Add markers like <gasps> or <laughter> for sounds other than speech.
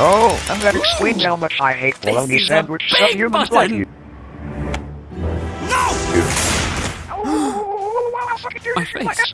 Oh, and that explains how much I hate bologna is a sandwiches big of humans like button. you. <gasps> My face.